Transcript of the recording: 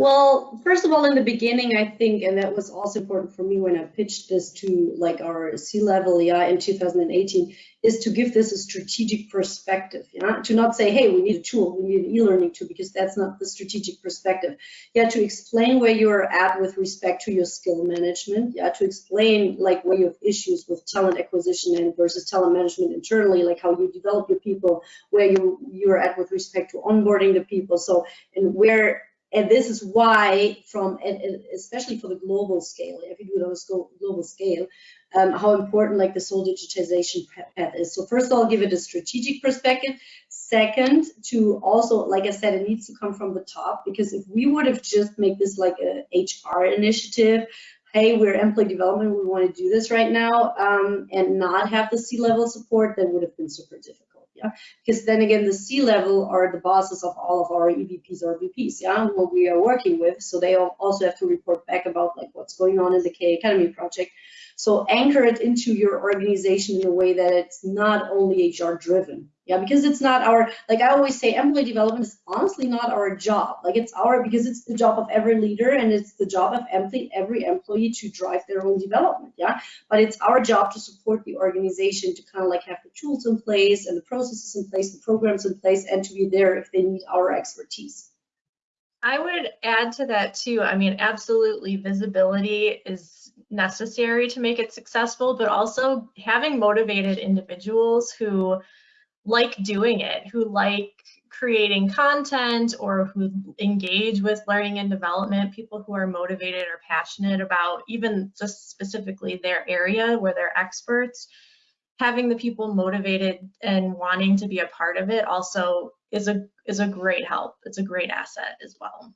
Well, first of all, in the beginning, I think, and that was also important for me when I pitched this to like our C-level, yeah, in 2018, is to give this a strategic perspective, yeah, to not say, hey, we need a tool, we need an e-learning tool, because that's not the strategic perspective. Yeah, to explain where you're at with respect to your skill management, yeah, to explain like where you have issues with talent acquisition and versus talent management internally, like how you develop your people, where you you're at with respect to onboarding the people, so and where and this is why, from especially for the global scale, if you do it on a global scale, um, how important like this whole digitization path is. So first, I'll give it a strategic perspective. Second, to also, like I said, it needs to come from the top because if we would have just make this like a HR initiative, hey, we're employee development, we want to do this right now, um, and not have the C-level support, that would have been super difficult yeah? Because then again the c level are the bosses of all of our evps or vps yeah what we are working with so they also have to report back about like what's going on in the k academy project. So anchor it into your organization in a way that it's not only hr driven yeah because it's not our like i always say employee development is honestly not our job like it's our because it's the job of every leader and it's the job of employee every employee to drive their own development yeah but it's our job to support the organization to kind of like have the tools in place and the processes in place the programs in place and to be there if they need our expertise I would add to that too. I mean, absolutely, visibility is necessary to make it successful, but also having motivated individuals who like doing it, who like creating content or who engage with learning and development, people who are motivated or passionate about even just specifically their area where they're experts, having the people motivated and wanting to be a part of it also is a is a great help. It's a great asset as well.